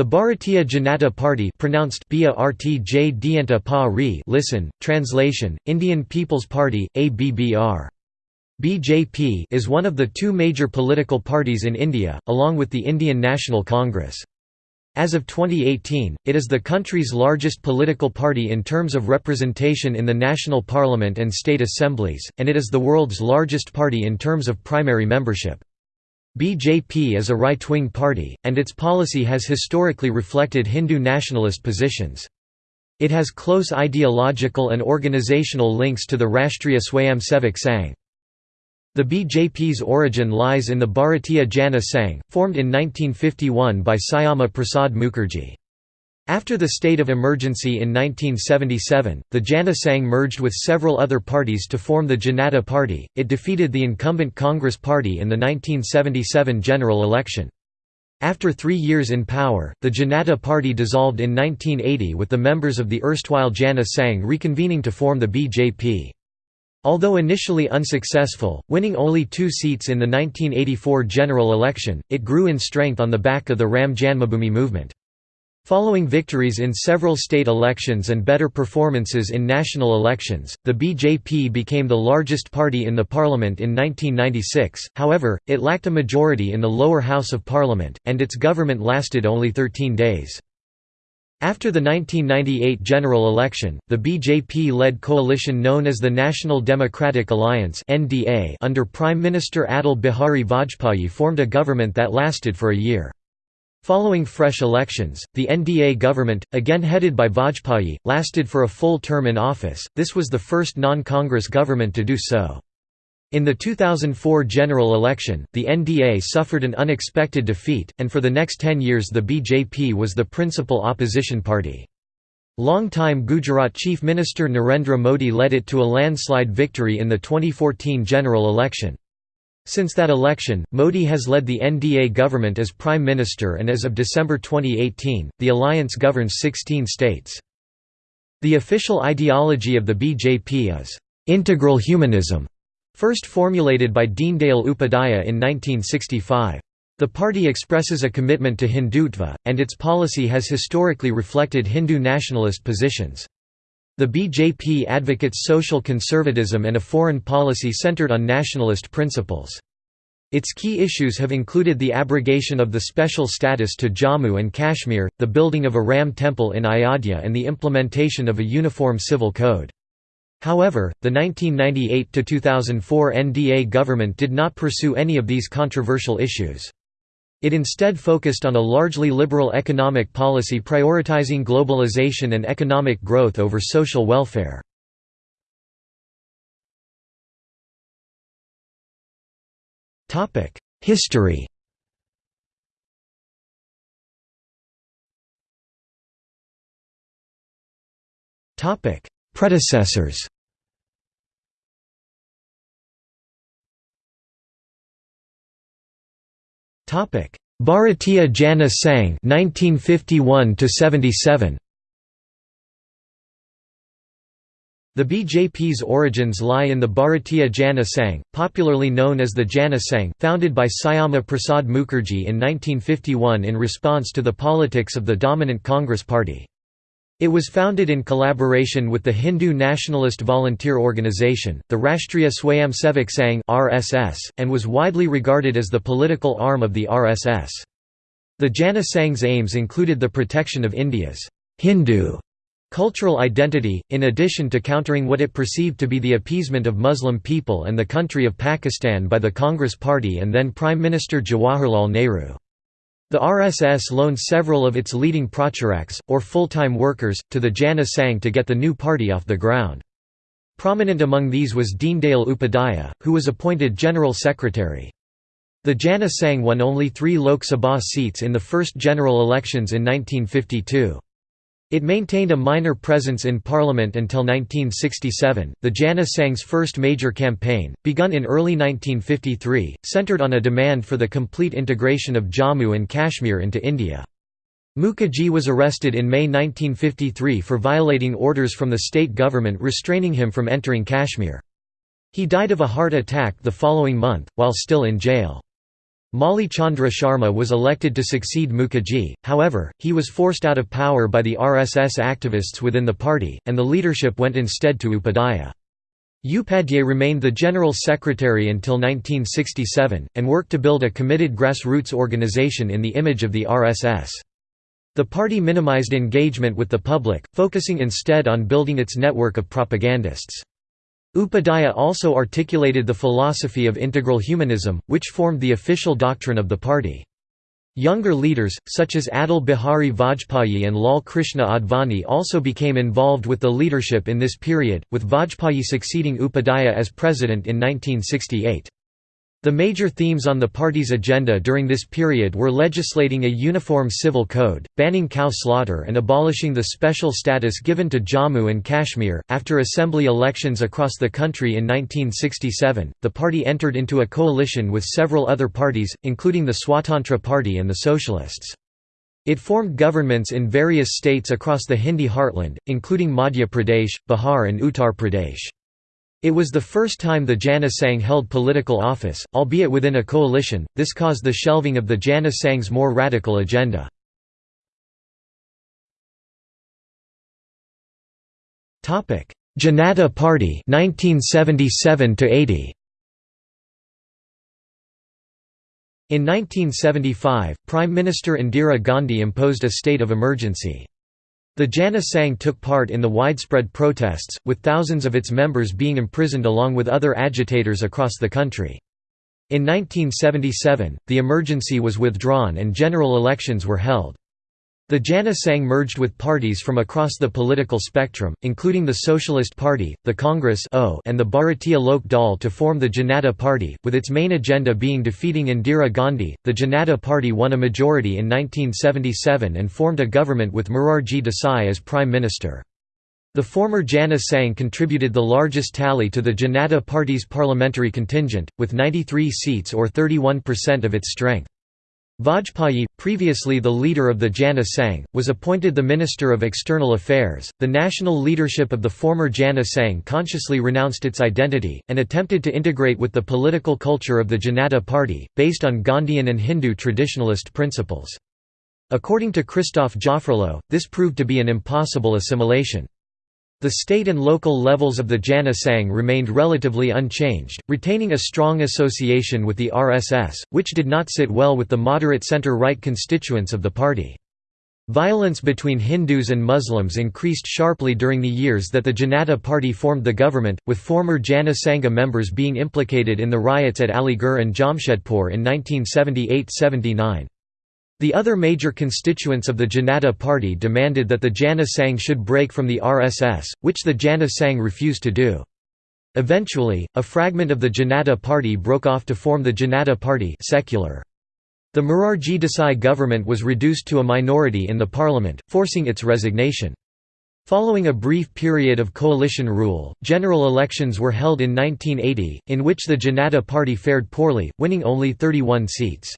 The Bharatiya Janata Party pronounced listen, translation, Indian People's Party, ABBR. BJP is one of the two major political parties in India, along with the Indian National Congress. As of 2018, it is the country's largest political party in terms of representation in the national parliament and state assemblies, and it is the world's largest party in terms of primary membership. BJP is a right-wing party, and its policy has historically reflected Hindu nationalist positions. It has close ideological and organizational links to the Rashtriya Swayamsevak Sangh. The BJP's origin lies in the Bharatiya Jana Sangh, formed in 1951 by Syama Prasad Mukherjee. After the state of emergency in 1977, the Jana Sangh merged with several other parties to form the Janata Party. It defeated the incumbent Congress Party in the 1977 general election. After three years in power, the Janata Party dissolved in 1980 with the members of the erstwhile Jana Sangh reconvening to form the BJP. Although initially unsuccessful, winning only two seats in the 1984 general election, it grew in strength on the back of the Ram Janmabhoomi movement. Following victories in several state elections and better performances in national elections, the BJP became the largest party in the parliament in 1996, however, it lacked a majority in the lower house of parliament, and its government lasted only 13 days. After the 1998 general election, the BJP-led coalition known as the National Democratic Alliance under Prime Minister Atal Bihari Vajpayee formed a government that lasted for a year. Following fresh elections, the NDA government, again headed by Vajpayee, lasted for a full term in office, this was the first non-Congress government to do so. In the 2004 general election, the NDA suffered an unexpected defeat, and for the next ten years the BJP was the principal opposition party. Long-time Gujarat Chief Minister Narendra Modi led it to a landslide victory in the 2014 general election. Since that election, Modi has led the NDA government as Prime Minister and as of December 2018, the alliance governs 16 states. The official ideology of the BJP is, "...integral humanism", first formulated by Deendayal Upadhyaya in 1965. The party expresses a commitment to Hindutva, and its policy has historically reflected Hindu nationalist positions. The BJP advocates social conservatism and a foreign policy centered on nationalist principles. Its key issues have included the abrogation of the special status to Jammu and Kashmir, the building of a Ram temple in Ayodhya and the implementation of a uniform civil code. However, the 1998–2004 NDA government did not pursue any of these controversial issues. It instead focused on a largely liberal economic policy prioritizing globalization and economic growth over social welfare. History Predecessors Bharatiya Jana Sangh 1951 77 The BJP's origins lie in the Bharatiya Jana Sangh, popularly known as the Jana Sangh, founded by Syama Prasad Mukherjee in 1951 in response to the politics of the dominant Congress Party. It was founded in collaboration with the Hindu nationalist volunteer organization, the Rashtriya Swayamsevak Sangh (RSS), and was widely regarded as the political arm of the RSS. The Jana Sangh's aims included the protection of India's Hindu cultural identity, in addition to countering what it perceived to be the appeasement of Muslim people and the country of Pakistan by the Congress Party and then Prime Minister Jawaharlal Nehru. The RSS loaned several of its leading pracharaks, or full-time workers, to the Jana Sangh to get the new party off the ground. Prominent among these was Deendayal Upadhyaya, who was appointed General Secretary. The Jana Sangh won only three Lok Sabha seats in the first general elections in 1952. It maintained a minor presence in parliament until 1967. The Jana Sangh's first major campaign, begun in early 1953, centered on a demand for the complete integration of Jammu and Kashmir into India. Mukherjee was arrested in May 1953 for violating orders from the state government restraining him from entering Kashmir. He died of a heart attack the following month, while still in jail. Mauli Chandra Sharma was elected to succeed Mukherjee, however, he was forced out of power by the RSS activists within the party, and the leadership went instead to Upadhyaya. Upadhyay remained the General Secretary until 1967, and worked to build a committed grassroots organization in the image of the RSS. The party minimized engagement with the public, focusing instead on building its network of propagandists. Upadhyaya also articulated the philosophy of integral humanism, which formed the official doctrine of the party. Younger leaders, such as Atal Bihari Vajpayee and Lal Krishna Advani also became involved with the leadership in this period, with Vajpayee succeeding Upadhyaya as president in 1968. The major themes on the party's agenda during this period were legislating a uniform civil code, banning cow slaughter, and abolishing the special status given to Jammu and Kashmir. After assembly elections across the country in 1967, the party entered into a coalition with several other parties, including the Swatantra Party and the Socialists. It formed governments in various states across the Hindi heartland, including Madhya Pradesh, Bihar, and Uttar Pradesh. It was the first time the Jana Sangh held political office, albeit within a coalition, this caused the shelving of the Jana Sangh's more radical agenda. Janata Party 1977 80. In 1975, Prime Minister Indira Gandhi imposed a state of emergency. The Jana Sangh took part in the widespread protests, with thousands of its members being imprisoned along with other agitators across the country. In 1977, the emergency was withdrawn and general elections were held. The Jana Sangh merged with parties from across the political spectrum, including the Socialist Party, the Congress and the Bharatiya Lok Dal to form the Janata Party, with its main agenda being defeating Indira Gandhi. The Janata Party won a majority in 1977 and formed a government with Morarji Desai as Prime Minister. The former Jana Sangh contributed the largest tally to the Janata Party's parliamentary contingent, with 93 seats or 31% of its strength. Vajpayee, previously the leader of the Jana Sangh, was appointed the Minister of External Affairs. The national leadership of the former Jana Sangh consciously renounced its identity, and attempted to integrate with the political culture of the Janata Party, based on Gandhian and Hindu traditionalist principles. According to Christophe Jaffrelot, this proved to be an impossible assimilation. The state and local levels of the Jana Sangh remained relatively unchanged, retaining a strong association with the RSS, which did not sit well with the moderate centre-right constituents of the party. Violence between Hindus and Muslims increased sharply during the years that the Janata Party formed the government, with former Jana Sangha members being implicated in the riots at Aligarh and Jamshedpur in 1978–79. The other major constituents of the Janata Party demanded that the Jana Sangh should break from the RSS, which the Jana Sangh refused to do. Eventually, a fragment of the Janata Party broke off to form the Janata Party secular. The Morarji Desai government was reduced to a minority in the parliament, forcing its resignation. Following a brief period of coalition rule, general elections were held in 1980, in which the Janata Party fared poorly, winning only 31 seats.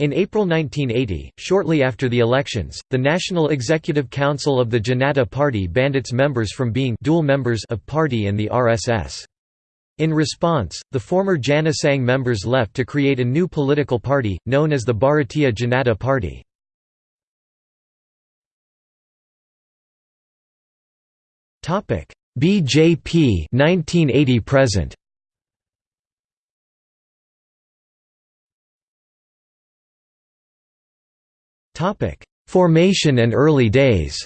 In April 1980, shortly after the elections, the National Executive Council of the Janata Party banned its members from being dual members of party and the RSS. In response, the former Jana Sangh members left to create a new political party, known as the Bharatiya Janata Party. BJP 1980 present Formation and early days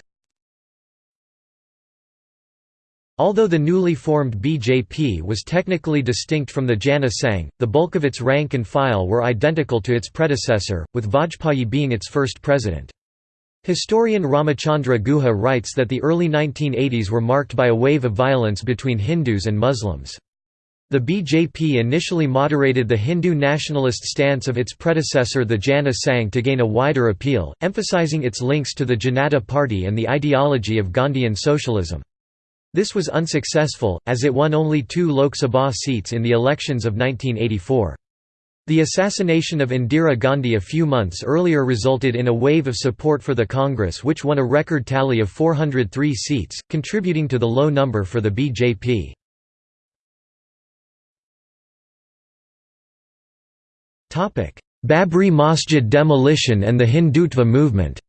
Although the newly formed BJP was technically distinct from the Jana Sangh, the bulk of its rank and file were identical to its predecessor, with Vajpayee being its first president. Historian Ramachandra Guha writes that the early 1980s were marked by a wave of violence between Hindus and Muslims. The BJP initially moderated the Hindu nationalist stance of its predecessor the Jana Sangh to gain a wider appeal, emphasizing its links to the Janata Party and the ideology of Gandhian socialism. This was unsuccessful, as it won only two Lok Sabha seats in the elections of 1984. The assassination of Indira Gandhi a few months earlier resulted in a wave of support for the Congress which won a record tally of 403 seats, contributing to the low number for the BJP. Babri Masjid demolition and the Hindutva movement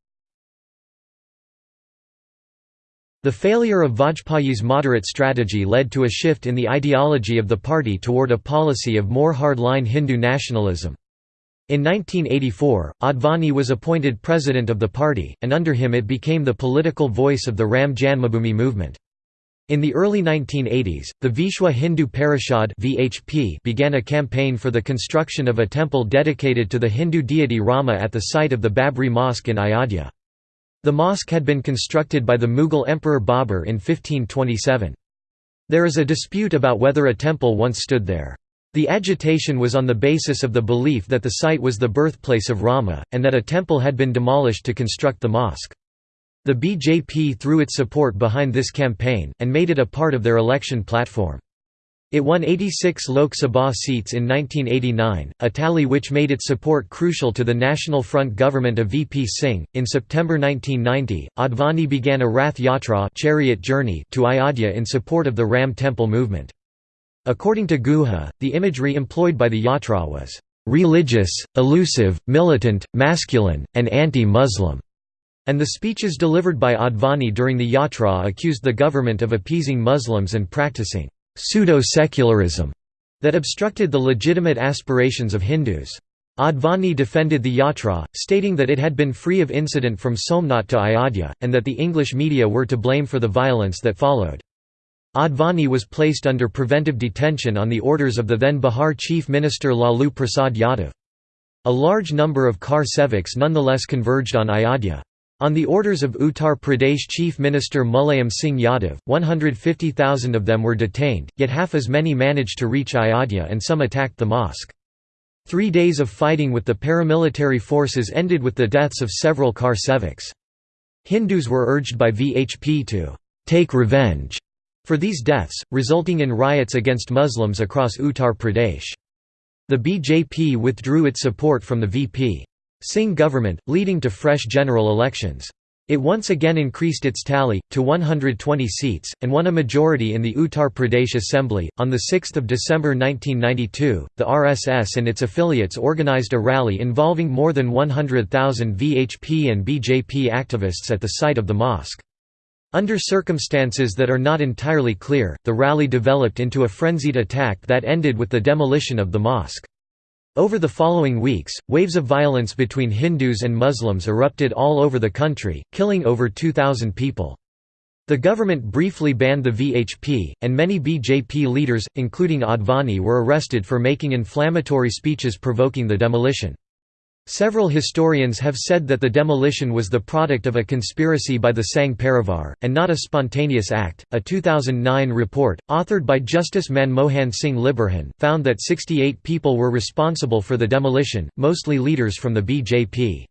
The failure of Vajpayee's moderate strategy led to a shift in the ideology of the party toward a policy of more hard-line Hindu nationalism. In 1984, Advani was appointed president of the party, and under him it became the political voice of the Ram Janmabhoomi movement. In the early 1980s, the Vishwa Hindu Parishad (VHP) began a campaign for the construction of a temple dedicated to the Hindu deity Rama at the site of the Babri Mosque in Ayodhya. The mosque had been constructed by the Mughal Emperor Babur in 1527. There is a dispute about whether a temple once stood there. The agitation was on the basis of the belief that the site was the birthplace of Rama, and that a temple had been demolished to construct the mosque. The BJP threw its support behind this campaign, and made it a part of their election platform. It won 86 Lok Sabha seats in 1989, a tally which made its support crucial to the National Front government of VP Singh. In September 1990, Advani began a Rath Yatra chariot journey to Ayodhya in support of the Ram Temple movement. According to Guha, the imagery employed by the yatra was religious, elusive, militant, masculine, and anti-Muslim. And the speeches delivered by Advani during the yatra accused the government of appeasing Muslims and practicing pseudo-secularism that obstructed the legitimate aspirations of Hindus. Advani defended the yatra, stating that it had been free of incident from Somnath to Ayodhya, and that the English media were to blame for the violence that followed. Advani was placed under preventive detention on the orders of the then Bihar Chief Minister Lalu Prasad Yadav. A large number of Kar Sevaks nonetheless converged on Ayodhya. On the orders of Uttar Pradesh Chief Minister Mulayam Singh Yadav, 150,000 of them were detained, yet half as many managed to reach Ayodhya and some attacked the mosque. Three days of fighting with the paramilitary forces ended with the deaths of several Kar Sevaks. Hindus were urged by VHP to «take revenge» for these deaths, resulting in riots against Muslims across Uttar Pradesh. The BJP withdrew its support from the VP. Singh government, leading to fresh general elections. It once again increased its tally, to 120 seats, and won a majority in the Uttar Pradesh Assembly. On 6 December 1992, the RSS and its affiliates organized a rally involving more than 100,000 VHP and BJP activists at the site of the mosque. Under circumstances that are not entirely clear, the rally developed into a frenzied attack that ended with the demolition of the mosque. Over the following weeks, waves of violence between Hindus and Muslims erupted all over the country, killing over 2,000 people. The government briefly banned the VHP, and many BJP leaders, including Advani were arrested for making inflammatory speeches provoking the demolition. Several historians have said that the demolition was the product of a conspiracy by the Sangh Parivar, and not a spontaneous act. A 2009 report, authored by Justice Manmohan Singh Liberhan, found that 68 people were responsible for the demolition, mostly leaders from the BJP.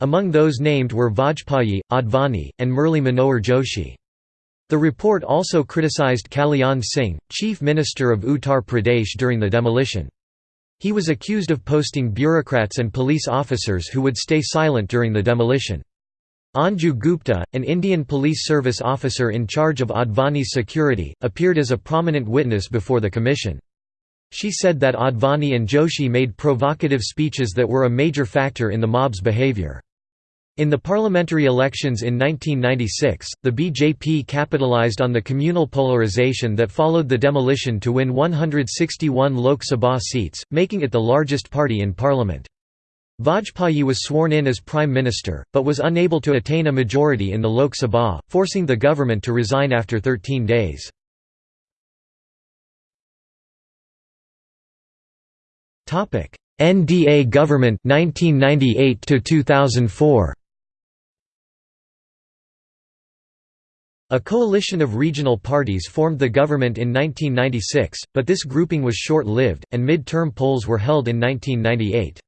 Among those named were Vajpayee, Advani, and Murli Manohar Joshi. The report also criticized Kalyan Singh, chief minister of Uttar Pradesh during the demolition. He was accused of posting bureaucrats and police officers who would stay silent during the demolition. Anju Gupta, an Indian police service officer in charge of Advani's security, appeared as a prominent witness before the commission. She said that Advani and Joshi made provocative speeches that were a major factor in the mob's behavior. In the parliamentary elections in 1996, the BJP capitalized on the communal polarization that followed the demolition to win 161 Lok Sabha seats, making it the largest party in parliament. Vajpayee was sworn in as prime minister, but was unable to attain a majority in the Lok Sabha, forcing the government to resign after 13 days. NDA government 1998 to 2004 A coalition of regional parties formed the government in 1996, but this grouping was short-lived, and mid-term polls were held in 1998.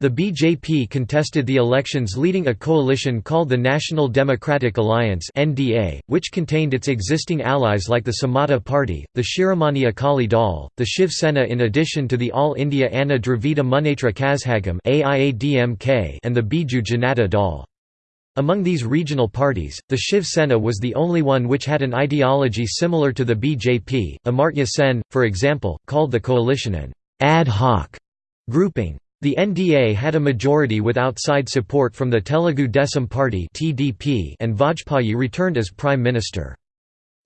The BJP contested the elections leading a coalition called the National Democratic Alliance (NDA), which contained its existing allies like the Samata Party, the Shiromani Akali Dal, the Shiv Sena in addition to the All India Anna Dravida Munnetra Kazhagam (AIADMK) and the Biju Janata Dal. Among these regional parties, the Shiv Sena was the only one which had an ideology similar to the BJP. Amartya Sen, for example, called the coalition an ad hoc grouping. The NDA had a majority with outside support from the Telugu Desam Party and Vajpayee returned as Prime Minister.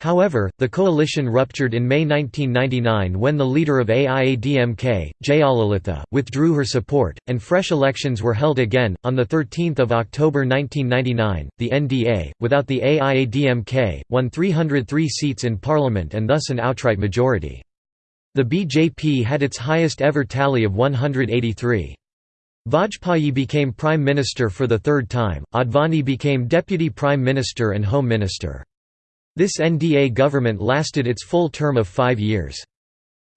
However, the coalition ruptured in May 1999 when the leader of AIADMK, Jayalalitha, withdrew her support, and fresh elections were held again. On 13 October 1999, the NDA, without the AIADMK, won 303 seats in parliament and thus an outright majority. The BJP had its highest ever tally of 183. Vajpayee became Prime Minister for the third time, Advani became Deputy Prime Minister and Home Minister. This NDA government lasted its full term of five years.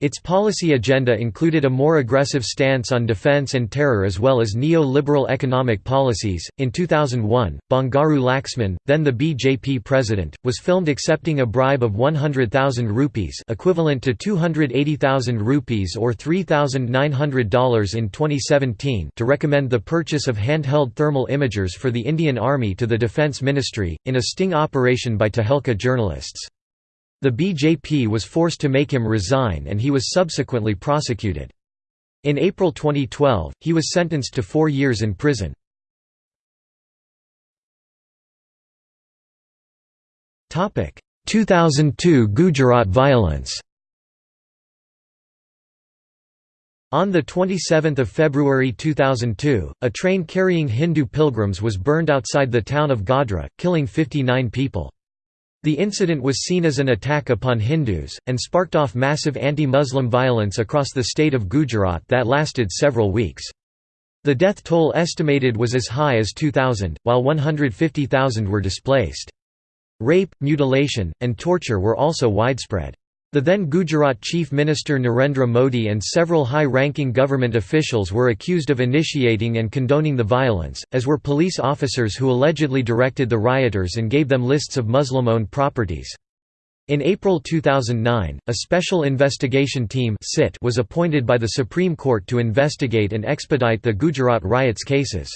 Its policy agenda included a more aggressive stance on defense and terror as well as neo-liberal economic policies. In 2001, Bangaru Laxman, then the BJP president, was filmed accepting a bribe of 100,000 rupees, equivalent to 280,000 rupees or $3,900 in 2017, to recommend the purchase of handheld thermal imagers for the Indian Army to the Defence Ministry in a sting operation by Tehelka journalists. The BJP was forced to make him resign and he was subsequently prosecuted. In April 2012, he was sentenced to four years in prison. Topic: 2002 Gujarat violence. On the 27 February 2002, a train carrying Hindu pilgrims was burned outside the town of Godhra, killing 59 people. The incident was seen as an attack upon Hindus, and sparked off massive anti-Muslim violence across the state of Gujarat that lasted several weeks. The death toll estimated was as high as 2,000, while 150,000 were displaced. Rape, mutilation, and torture were also widespread. The then Gujarat Chief Minister Narendra Modi and several high-ranking government officials were accused of initiating and condoning the violence, as were police officers who allegedly directed the rioters and gave them lists of Muslim-owned properties. In April 2009, a special investigation team was appointed by the Supreme Court to investigate and expedite the Gujarat riots cases.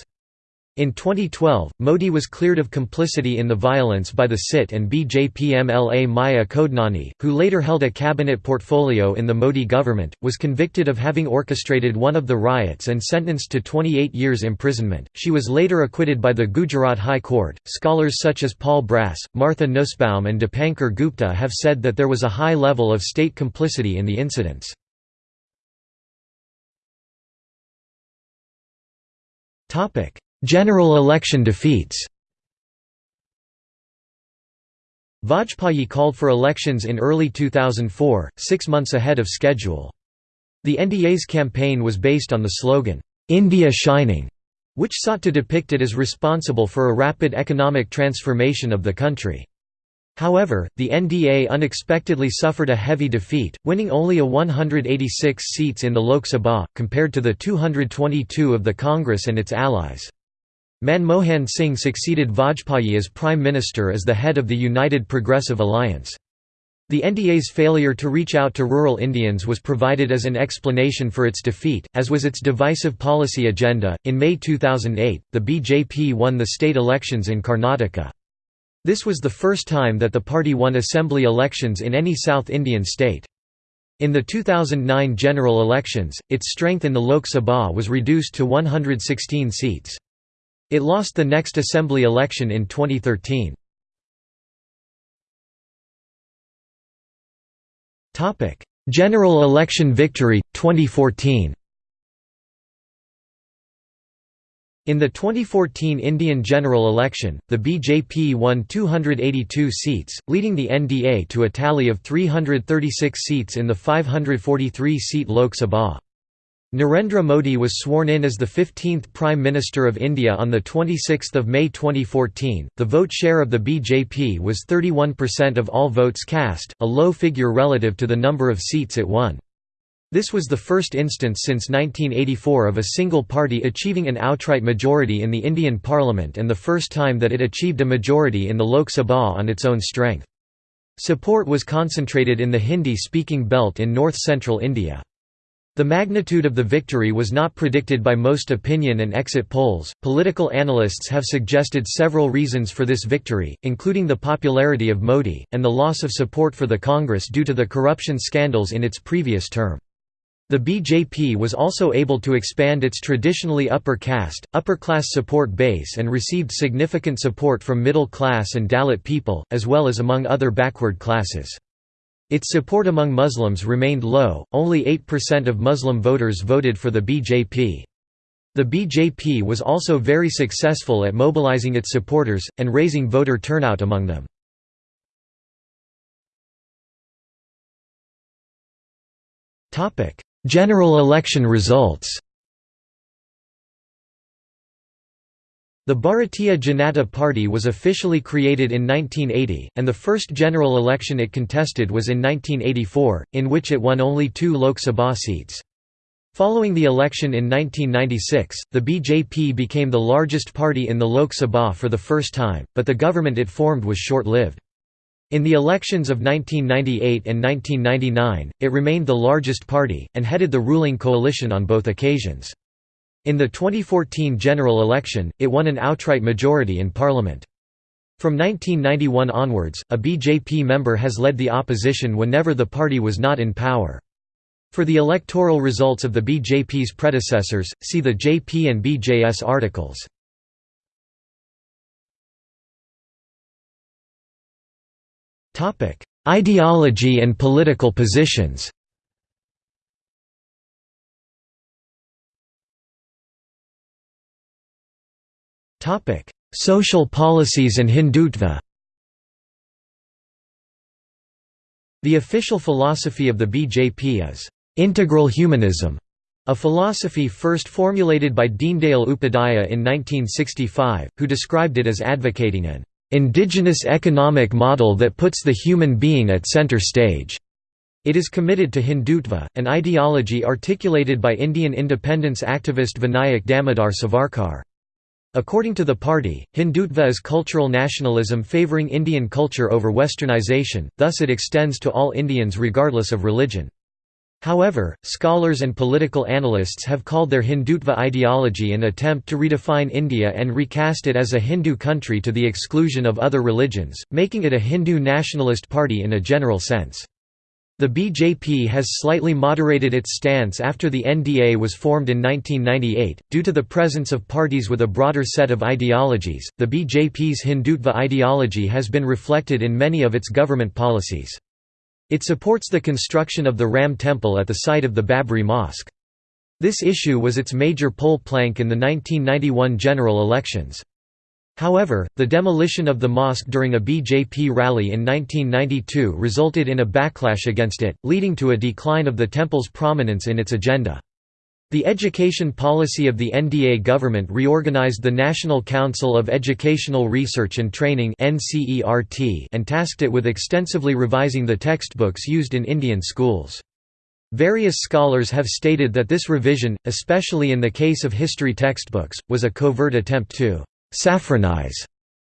In 2012, Modi was cleared of complicity in the violence by the SIT and BJP MLA Maya Kodnani, who later held a cabinet portfolio in the Modi government, was convicted of having orchestrated one of the riots and sentenced to 28 years imprisonment. She was later acquitted by the Gujarat High Court. Scholars such as Paul Brass, Martha Nussbaum, and Dipankar Gupta have said that there was a high level of state complicity in the incidents. Topic: General election defeats Vajpayee called for elections in early 2004, six months ahead of schedule. The NDA's campaign was based on the slogan, "'India Shining' which sought to depict it as responsible for a rapid economic transformation of the country. However, the NDA unexpectedly suffered a heavy defeat, winning only a 186 seats in the Lok Sabha, compared to the 222 of the Congress and its allies. Manmohan Singh succeeded Vajpayee as Prime Minister as the head of the United Progressive Alliance. The NDA's failure to reach out to rural Indians was provided as an explanation for its defeat, as was its divisive policy agenda. In May 2008, the BJP won the state elections in Karnataka. This was the first time that the party won assembly elections in any South Indian state. In the 2009 general elections, its strength in the Lok Sabha was reduced to 116 seats. It lost the next assembly election in 2013. General election victory, 2014 In the 2014 Indian general election, the BJP won 282 seats, leading the NDA to a tally of 336 seats in the 543-seat Lok Sabha. Narendra Modi was sworn in as the 15th Prime Minister of India on 26 May 2014. The vote share of the BJP was 31% of all votes cast, a low figure relative to the number of seats it won. This was the first instance since 1984 of a single party achieving an outright majority in the Indian Parliament and the first time that it achieved a majority in the Lok Sabha on its own strength. Support was concentrated in the Hindi-speaking belt in north-central India. The magnitude of the victory was not predicted by most opinion and exit polls. Political analysts have suggested several reasons for this victory, including the popularity of Modi, and the loss of support for the Congress due to the corruption scandals in its previous term. The BJP was also able to expand its traditionally upper caste, upper-class support base and received significant support from middle-class and Dalit people, as well as among other backward classes. Its support among Muslims remained low, only 8% of Muslim voters voted for the BJP. The BJP was also very successful at mobilizing its supporters, and raising voter turnout among them. General election results The Bharatiya Janata Party was officially created in 1980, and the first general election it contested was in 1984, in which it won only two Lok Sabha seats. Following the election in 1996, the BJP became the largest party in the Lok Sabha for the first time, but the government it formed was short-lived. In the elections of 1998 and 1999, it remained the largest party, and headed the ruling coalition on both occasions. In the 2014 general election, it won an outright majority in parliament. From 1991 onwards, a BJP member has led the opposition whenever the party was not in power. For the electoral results of the BJP's predecessors, see the JP and BJS articles. Ideology and political positions Social policies and Hindutva The official philosophy of the BJP is, "...integral humanism", a philosophy first formulated by Deendayal Upadhyaya in 1965, who described it as advocating an indigenous economic model that puts the human being at center stage. It is committed to Hindutva, an ideology articulated by Indian independence activist Vinayak Damodar Savarkar. According to the party, Hindutva is cultural nationalism favoring Indian culture over westernization, thus it extends to all Indians regardless of religion. However, scholars and political analysts have called their Hindutva ideology an attempt to redefine India and recast it as a Hindu country to the exclusion of other religions, making it a Hindu nationalist party in a general sense. The BJP has slightly moderated its stance after the NDA was formed in 1998. Due to the presence of parties with a broader set of ideologies, the BJP's Hindutva ideology has been reflected in many of its government policies. It supports the construction of the Ram Temple at the site of the Babri Mosque. This issue was its major poll plank in the 1991 general elections. However, the demolition of the mosque during a BJP rally in 1992 resulted in a backlash against it, leading to a decline of the temple's prominence in its agenda. The education policy of the NDA government reorganized the National Council of Educational Research and Training and tasked it with extensively revising the textbooks used in Indian schools. Various scholars have stated that this revision, especially in the case of history textbooks, was a covert attempt to «saffronize»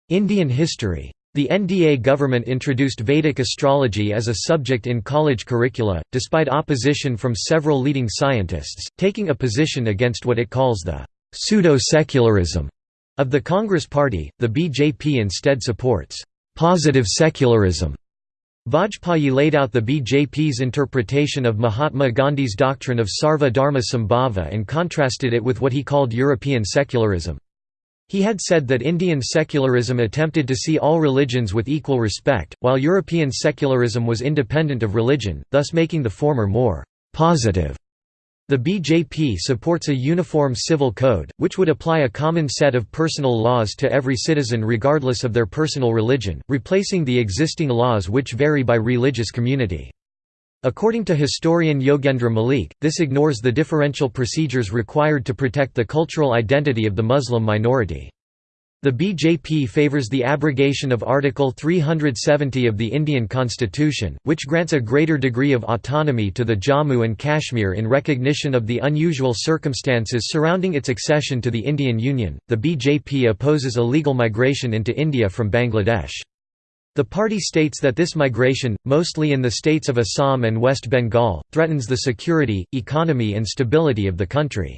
Indian history. The NDA government introduced Vedic astrology as a subject in college curricula, despite opposition from several leading scientists, taking a position against what it calls the pseudo-secularism of the Congress Party. The BJP instead supports positive secularism. Vajpayee laid out the BJP's interpretation of Mahatma Gandhi's doctrine of Sarva Dharma Sambhava and contrasted it with what he called European secularism. He had said that Indian secularism attempted to see all religions with equal respect, while European secularism was independent of religion, thus making the former more «positive». The BJP supports a uniform civil code, which would apply a common set of personal laws to every citizen regardless of their personal religion, replacing the existing laws which vary by religious community. According to historian Yogendra Malik, this ignores the differential procedures required to protect the cultural identity of the Muslim minority. The BJP favours the abrogation of Article 370 of the Indian Constitution, which grants a greater degree of autonomy to the Jammu and Kashmir in recognition of the unusual circumstances surrounding its accession to the Indian Union. The BJP opposes illegal migration into India from Bangladesh. The party states that this migration, mostly in the states of Assam and West Bengal, threatens the security, economy and stability of the country.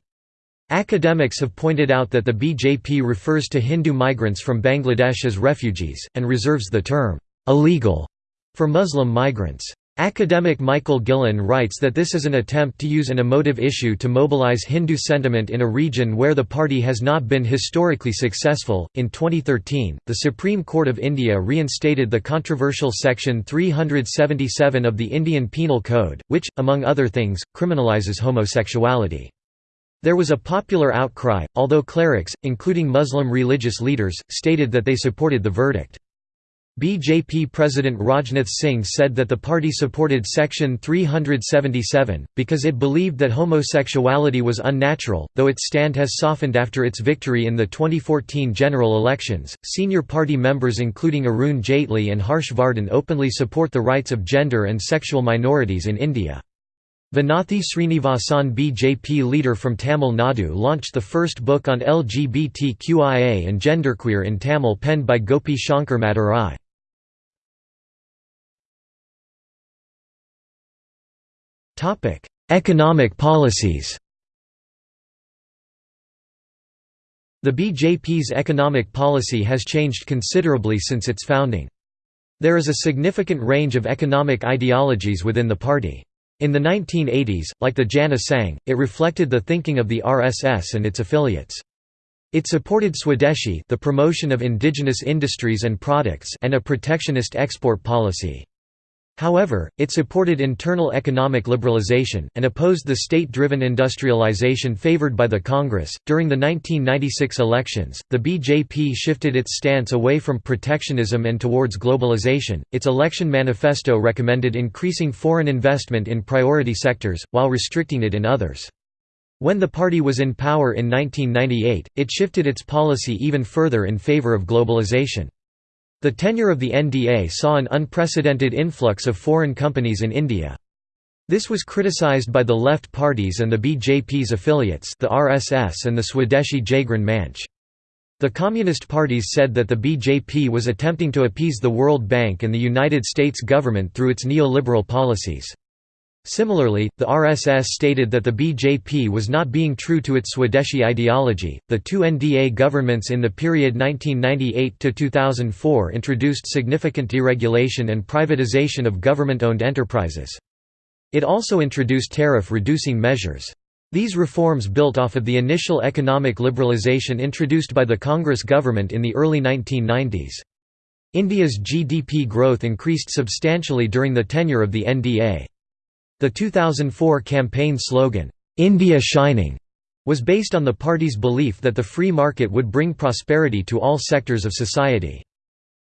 Academics have pointed out that the BJP refers to Hindu migrants from Bangladesh as refugees, and reserves the term, illegal, for Muslim migrants. Academic Michael Gillan writes that this is an attempt to use an emotive issue to mobilize Hindu sentiment in a region where the party has not been historically successful. In 2013, the Supreme Court of India reinstated the controversial Section 377 of the Indian Penal Code, which, among other things, criminalizes homosexuality. There was a popular outcry, although clerics, including Muslim religious leaders, stated that they supported the verdict. BJP President Rajnath Singh said that the party supported Section 377, because it believed that homosexuality was unnatural, though its stand has softened after its victory in the 2014 general elections. Senior party members including Arun Jaitley and Harsh Vardhan openly support the rights of gender and sexual minorities in India. Vanathi Srinivasan BJP leader from Tamil Nadu launched the first book on LGBTQIA and genderqueer in Tamil penned by Gopi Shankar Madurai. Topic: Economic policies. The BJP's economic policy has changed considerably since its founding. There is a significant range of economic ideologies within the party. In the 1980s, like the Jana Sangh, it reflected the thinking of the RSS and its affiliates. It supported Swadeshi the promotion of indigenous industries and products and a protectionist export policy. However, it supported internal economic liberalization, and opposed the state driven industrialization favored by the Congress. During the 1996 elections, the BJP shifted its stance away from protectionism and towards globalization. Its election manifesto recommended increasing foreign investment in priority sectors, while restricting it in others. When the party was in power in 1998, it shifted its policy even further in favor of globalization. The tenure of the NDA saw an unprecedented influx of foreign companies in India. This was criticized by the left parties and the BJP's affiliates the RSS and the Swadeshi Jagran Manch. The Communist parties said that the BJP was attempting to appease the World Bank and the United States government through its neoliberal policies. Similarly, the RSS stated that the BJP was not being true to its Swadeshi ideology. The two NDA governments in the period 1998 to 2004 introduced significant deregulation and privatization of government owned enterprises. It also introduced tariff reducing measures. These reforms built off of the initial economic liberalization introduced by the Congress government in the early 1990s. India's GDP growth increased substantially during the tenure of the NDA. The 2004 campaign slogan, "'India Shining' was based on the party's belief that the free market would bring prosperity to all sectors of society.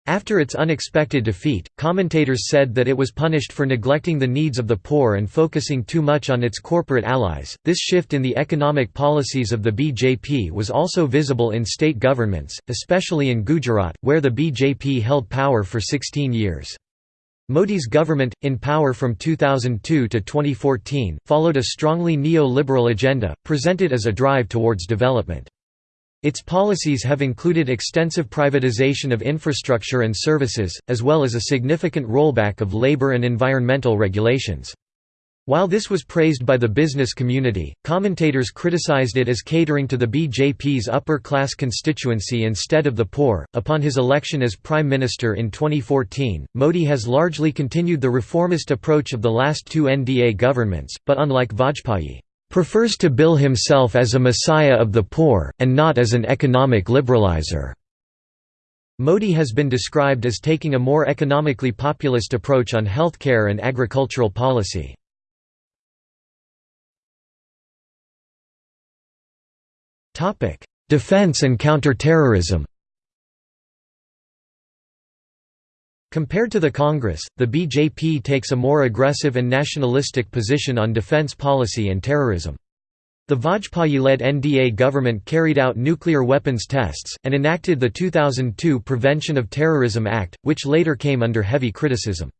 After its unexpected defeat, commentators said that it was punished for neglecting the needs of the poor and focusing too much on its corporate allies. This shift in the economic policies of the BJP was also visible in state governments, especially in Gujarat, where the BJP held power for 16 years. Modi's government, in power from 2002 to 2014, followed a strongly neo-liberal agenda, presented as a drive towards development. Its policies have included extensive privatization of infrastructure and services, as well as a significant rollback of labor and environmental regulations. While this was praised by the business community, commentators criticized it as catering to the BJP's upper class constituency instead of the poor. Upon his election as Prime Minister in 2014, Modi has largely continued the reformist approach of the last two NDA governments, but unlike Vajpayee, prefers to bill himself as a messiah of the poor, and not as an economic liberalizer. Modi has been described as taking a more economically populist approach on healthcare and agricultural policy. Defense and counter-terrorism Compared to the Congress, the BJP takes a more aggressive and nationalistic position on defense policy and terrorism. The Vajpayee-led NDA government carried out nuclear weapons tests, and enacted the 2002 Prevention of Terrorism Act, which later came under heavy criticism.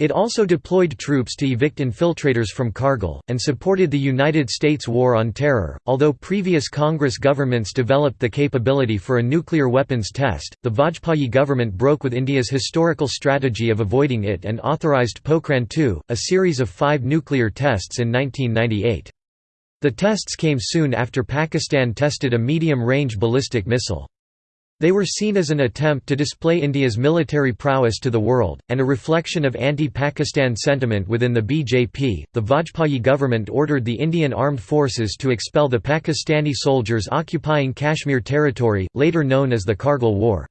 It also deployed troops to evict infiltrators from Kargil, and supported the United States War on Terror. Although previous Congress governments developed the capability for a nuclear weapons test, the Vajpayee government broke with India's historical strategy of avoiding it and authorized Pokhran II, a series of five nuclear tests in 1998. The tests came soon after Pakistan tested a medium range ballistic missile. They were seen as an attempt to display India's military prowess to the world, and a reflection of anti Pakistan sentiment within the BJP. The Vajpayee government ordered the Indian armed forces to expel the Pakistani soldiers occupying Kashmir territory, later known as the Kargil War.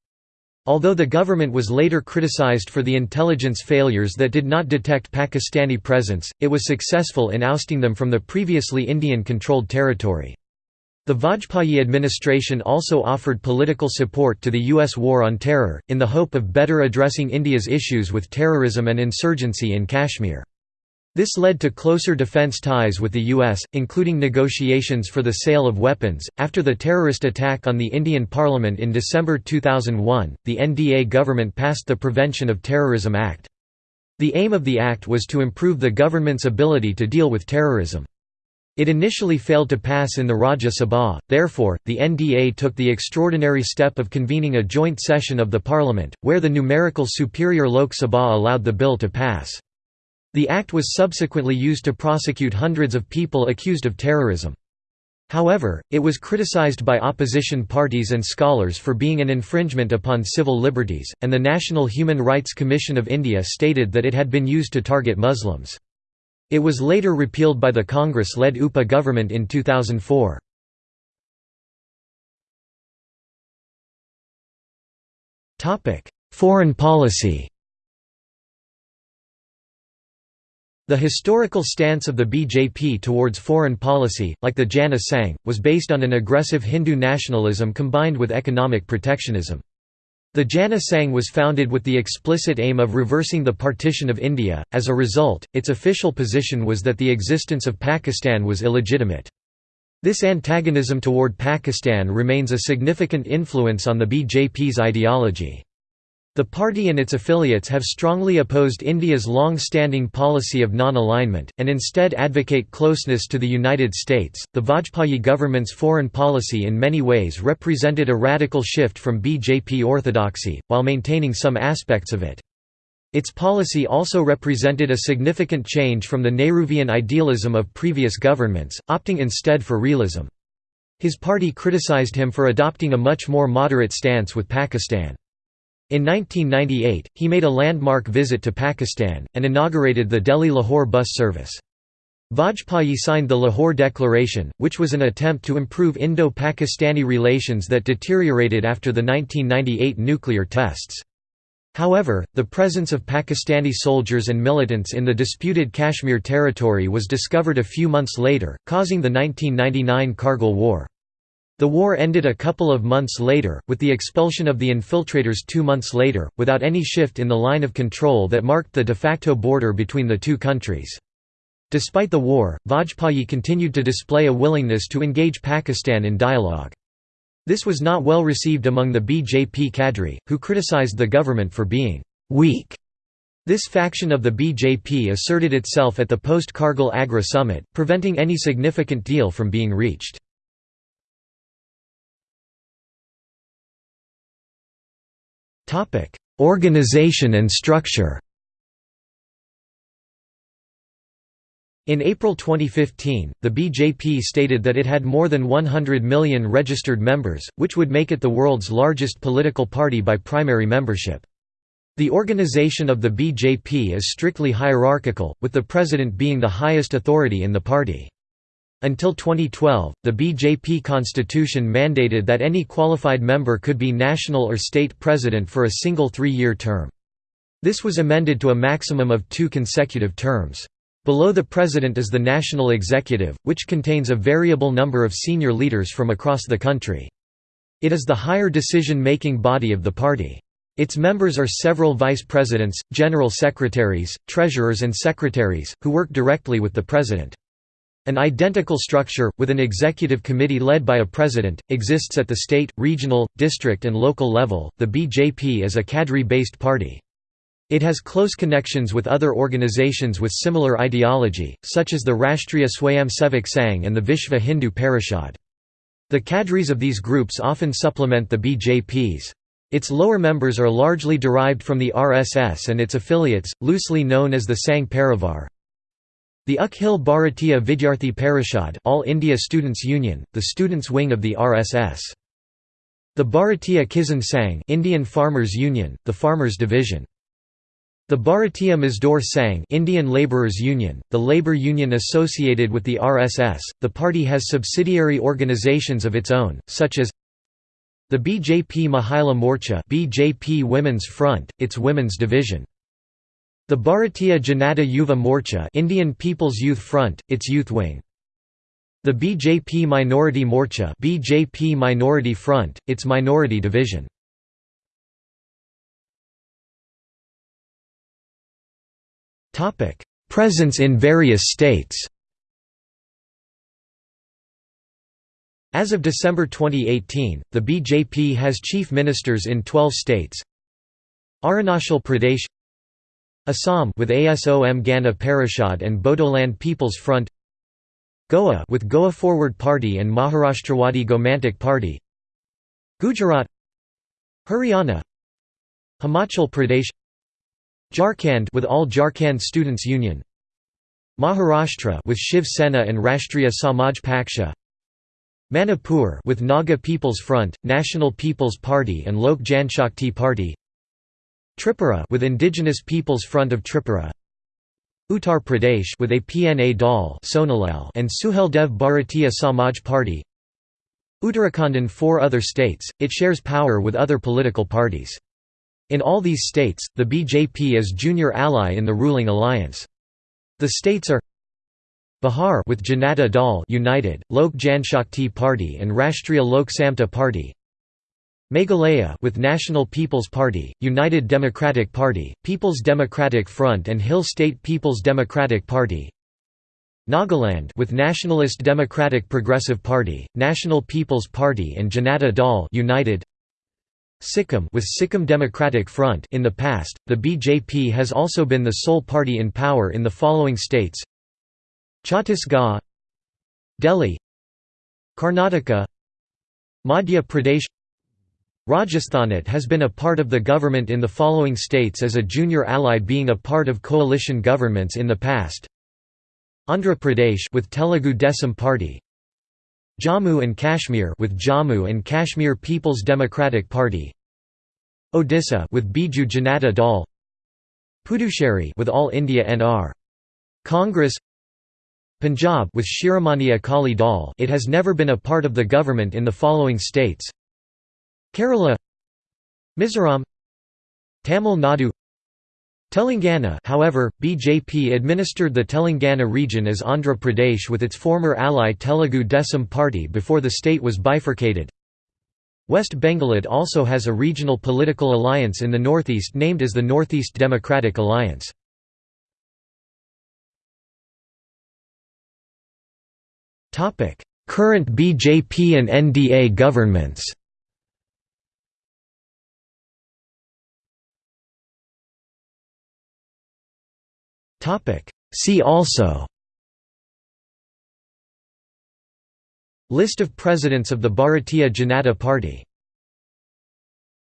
Although the government was later criticized for the intelligence failures that did not detect Pakistani presence, it was successful in ousting them from the previously Indian controlled territory. The Vajpayee administration also offered political support to the U.S. war on terror, in the hope of better addressing India's issues with terrorism and insurgency in Kashmir. This led to closer defense ties with the U.S., including negotiations for the sale of weapons. After the terrorist attack on the Indian Parliament in December 2001, the NDA government passed the Prevention of Terrorism Act. The aim of the act was to improve the government's ability to deal with terrorism. It initially failed to pass in the Rajya Sabha, therefore, the NDA took the extraordinary step of convening a joint session of the parliament, where the numerical superior Lok Sabha allowed the bill to pass. The act was subsequently used to prosecute hundreds of people accused of terrorism. However, it was criticized by opposition parties and scholars for being an infringement upon civil liberties, and the National Human Rights Commission of India stated that it had been used to target Muslims. It was later repealed by the Congress-led UPA government in 2004. Foreign policy The historical stance of the BJP towards foreign policy, like the Jana Sangh, was based on an aggressive Hindu nationalism combined with economic protectionism. The Jana Sangh was founded with the explicit aim of reversing the partition of India, as a result, its official position was that the existence of Pakistan was illegitimate. This antagonism toward Pakistan remains a significant influence on the BJP's ideology. The party and its affiliates have strongly opposed India's long-standing policy of non-alignment, and instead advocate closeness to the United States. The Vajpayee government's foreign policy in many ways represented a radical shift from BJP orthodoxy, while maintaining some aspects of it. Its policy also represented a significant change from the Nehruvian idealism of previous governments, opting instead for realism. His party criticized him for adopting a much more moderate stance with Pakistan. In 1998, he made a landmark visit to Pakistan, and inaugurated the Delhi-Lahore bus service. Vajpayee signed the Lahore Declaration, which was an attempt to improve Indo-Pakistani relations that deteriorated after the 1998 nuclear tests. However, the presence of Pakistani soldiers and militants in the disputed Kashmir territory was discovered a few months later, causing the 1999 Kargil War. The war ended a couple of months later, with the expulsion of the infiltrators two months later, without any shift in the line of control that marked the de facto border between the two countries. Despite the war, Vajpayee continued to display a willingness to engage Pakistan in dialogue. This was not well received among the BJP cadre, who criticized the government for being «weak». This faction of the BJP asserted itself at the post-Kargil Agra summit, preventing any significant deal from being reached. Organization and structure In April 2015, the BJP stated that it had more than 100 million registered members, which would make it the world's largest political party by primary membership. The organization of the BJP is strictly hierarchical, with the president being the highest authority in the party. Until 2012, the BJP constitution mandated that any qualified member could be national or state president for a single three-year term. This was amended to a maximum of two consecutive terms. Below the president is the national executive, which contains a variable number of senior leaders from across the country. It is the higher decision-making body of the party. Its members are several vice presidents, general secretaries, treasurers and secretaries, who work directly with the president. An identical structure, with an executive committee led by a president, exists at the state, regional, district and local level. The BJP is a cadre-based party. It has close connections with other organizations with similar ideology, such as the Rashtriya Swayamsevak Sangh and the Vishva Hindu Parishad. The cadres of these groups often supplement the BJPs. Its lower members are largely derived from the RSS and its affiliates, loosely known as the Sangh Parivar. The Akhil Bharatiya Vidyarthi Parishad All India Students Union, the students' wing of the RSS. The Bharatiya Kisan Sangh Indian Farmers Union, the Farmers Division. The Bharatiya Mazdoor Sangh Indian Labourers Union, the labour union associated with the RSS, the party has subsidiary organisations of its own, such as the BJP Mahila Morcha BJP Women's Front, its women's division. The Bharatiya Janata Yuva Morcha Indian People's Youth Front, its youth wing. The BJP Minority Morcha BJP Minority Front, its minority division. Presence in various states As of December 2018, the BJP has chief ministers in 12 states Arunachal Pradesh Assam with ASOM Gana Parishad and Bodoland People's Front Goa with Goa Forward Party and Maharashtrawadi Gomantak Party Gujarat Haryana Himachal Pradesh Jharkhand with All Jharkhand Students Union Maharashtra with Shiv Sena and Rashtriya Samaj Paksha Manipur with Naga People's Front, National People's Party and Lok Janshakti Party Tripura with Indigenous People's Front of Tripura Uttar Pradesh with APNA Dal and Suheldev Bharatiya Samaj Party Uttarakhand and four other states, it shares power with other political parties. In all these states, the BJP is junior ally in the ruling alliance. The states are Bihar with Janata Dal United, Lok Janshakti Party and Rashtriya Lok Samta Party Meghalaya with National People's Party, United Democratic Party, People's Democratic Front and Hill State People's Democratic Party. Nagaland with Nationalist Democratic Progressive Party, National People's Party and Janata Dal United. Sikkim with Sikkim Democratic Front in the past, the BJP has also been the sole party in power in the following states. Chhattisgarh Delhi Karnataka Madhya Pradesh Rajasthanat has been a part of the government in the following states as a junior ally being a part of coalition governments in the past. Andhra Pradesh with Telugu Desam Party. Jammu and Kashmir with Jammu and Kashmir People's Democratic Party. Odisha with Biju Janata Dal. Puducherry with All India NR Congress. Punjab with Shiromani Akali Dal. It has never been a part of the government in the following states Kerala Mizoram Tamil Nadu Telangana however, BJP administered the Telangana region as Andhra Pradesh with its former ally Telugu Desam party before the state was bifurcated. West Bengalit also has a regional political alliance in the northeast named as the Northeast Democratic Alliance. Current BJP and NDA governments See also List of presidents of the Bharatiya Janata Party